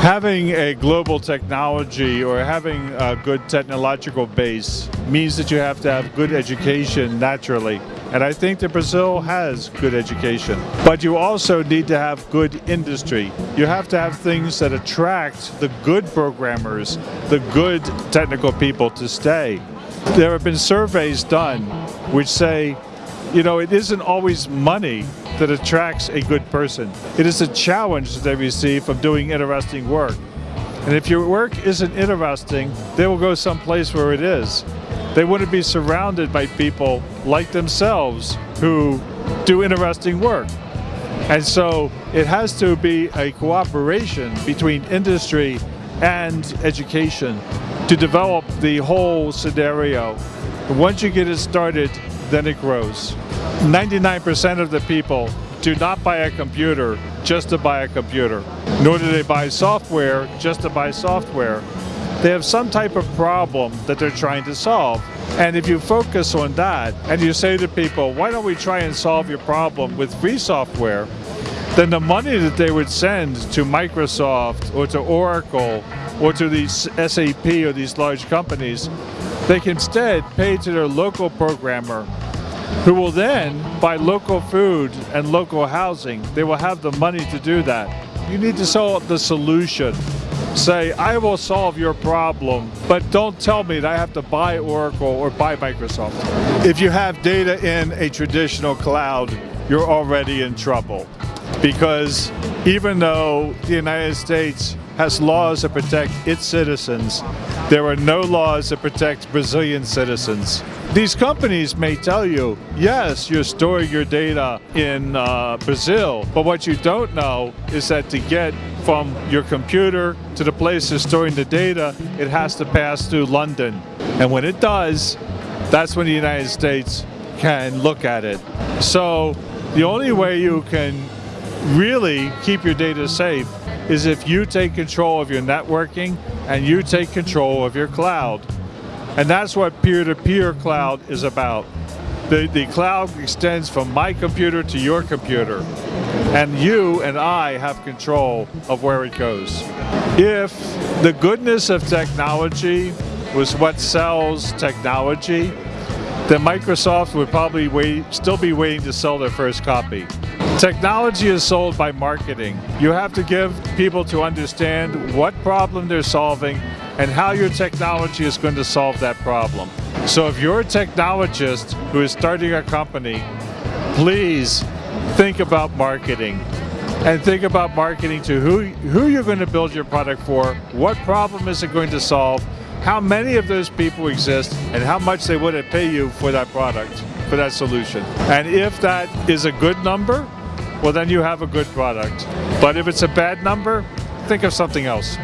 Having a global technology or having a good technological base means that you have to have good education naturally. And I think that Brazil has good education. But you also need to have good industry. You have to have things that attract the good programmers, the good technical people to stay. There have been surveys done which say, you know, it isn't always money that attracts a good person. It is a challenge that they receive from doing interesting work. And if your work isn't interesting, they will go someplace where it is. They wouldn't be surrounded by people like themselves who do interesting work. And so it has to be a cooperation between industry and education to develop the whole scenario. Once you get it started, then it grows. 99% of the people do not buy a computer just to buy a computer, nor do they buy software just to buy software. They have some type of problem that they're trying to solve. And if you focus on that and you say to people, why don't we try and solve your problem with free software, then the money that they would send to Microsoft or to Oracle or to these SAP or these large companies, they can instead pay to their local programmer who will then buy local food and local housing. They will have the money to do that. You need to sell the solution. Say, I will solve your problem, but don't tell me that I have to buy Oracle or buy Microsoft. If you have data in a traditional cloud, you're already in trouble. Because even though the United States has laws that protect its citizens, there are no laws that protect Brazilian citizens. These companies may tell you, yes, you're storing your data in uh, Brazil, but what you don't know is that to get from your computer to the place you're storing the data, it has to pass through London. And when it does, that's when the United States can look at it. So the only way you can really keep your data safe is if you take control of your networking and you take control of your cloud. And that's what peer-to-peer -peer cloud is about. The, the cloud extends from my computer to your computer. And you and I have control of where it goes. If the goodness of technology was what sells technology, then Microsoft would probably wait, still be waiting to sell their first copy. Technology is sold by marketing. You have to give people to understand what problem they're solving and how your technology is going to solve that problem. So if you're a technologist who is starting a company, please think about marketing and think about marketing to who, who you're going to build your product for, what problem is it going to solve, how many of those people exist, and how much they would pay you for that product, for that solution. And if that is a good number, well then you have a good product. But if it's a bad number, think of something else.